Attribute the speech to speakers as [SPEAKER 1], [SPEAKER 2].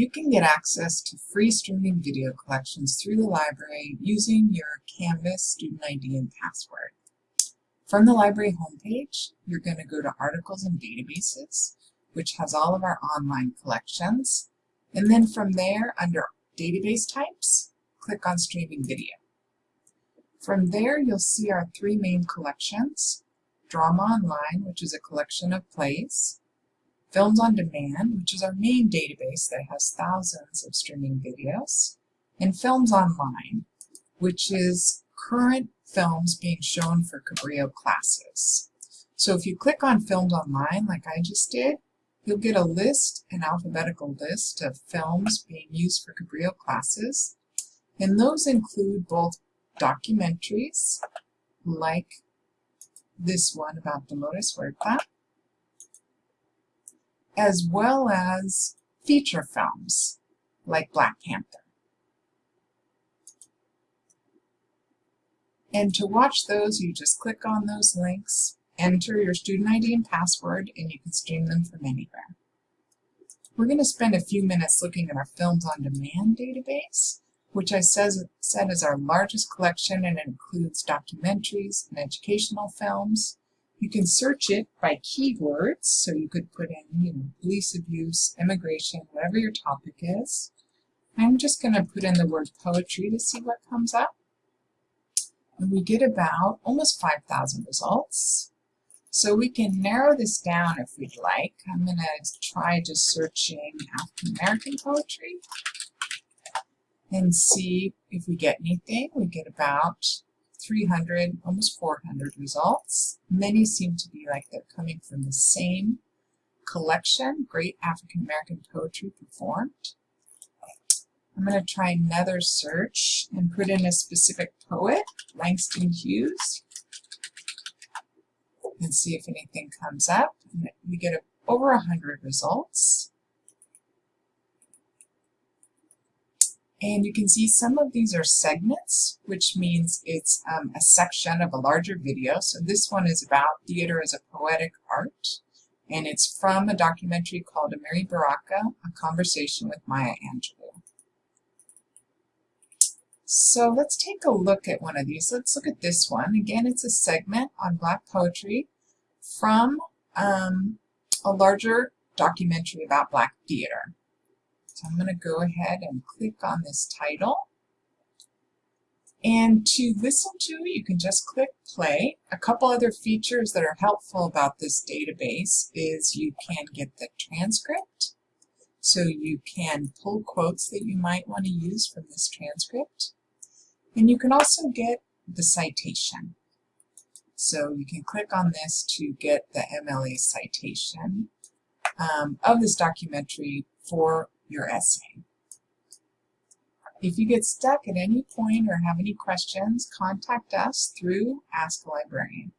[SPEAKER 1] You can get access to free streaming video collections through the library using your Canvas student ID and password. From the library homepage, you're going to go to Articles and Databases, which has all of our online collections. And then from there, under Database Types, click on Streaming Video. From there, you'll see our three main collections, Drama Online, which is a collection of plays, Films on Demand, which is our main database that has thousands of streaming videos, and Films Online, which is current films being shown for Cabrillo classes. So if you click on Films Online, like I just did, you'll get a list, an alphabetical list of films being used for Cabrillo classes, and those include both documentaries, like this one about the Dolores Huerta, as well as feature films, like Black Panther. And to watch those, you just click on those links, enter your student ID and password, and you can stream them from anywhere. We're going to spend a few minutes looking at our Films on Demand database which I says, said is our largest collection and includes documentaries and educational films. You can search it by keywords, so you could put in, you know, police abuse, immigration, whatever your topic is. I'm just going to put in the word poetry to see what comes up. And we get about almost 5,000 results. So we can narrow this down if we'd like. I'm going to try just searching African American poetry and see if we get anything. We get about 300, almost 400 results. Many seem to be like they're coming from the same collection, Great African American Poetry Performed. I'm going to try another search and put in a specific poet, Langston Hughes, and see if anything comes up. We get over 100 results. And you can see some of these are segments, which means it's um, a section of a larger video. So this one is about theater as a poetic art. And it's from a documentary called Amiri Baraka, A Conversation with Maya Angelou. So let's take a look at one of these. Let's look at this one. Again, it's a segment on Black poetry from um, a larger documentary about Black theater. So I'm going to go ahead and click on this title. And to listen to, you can just click play. A couple other features that are helpful about this database is you can get the transcript. So you can pull quotes that you might want to use from this transcript. And you can also get the citation. So you can click on this to get the MLA citation um, of this documentary for your essay. If you get stuck at any point or have any questions, contact us through Ask a Librarian.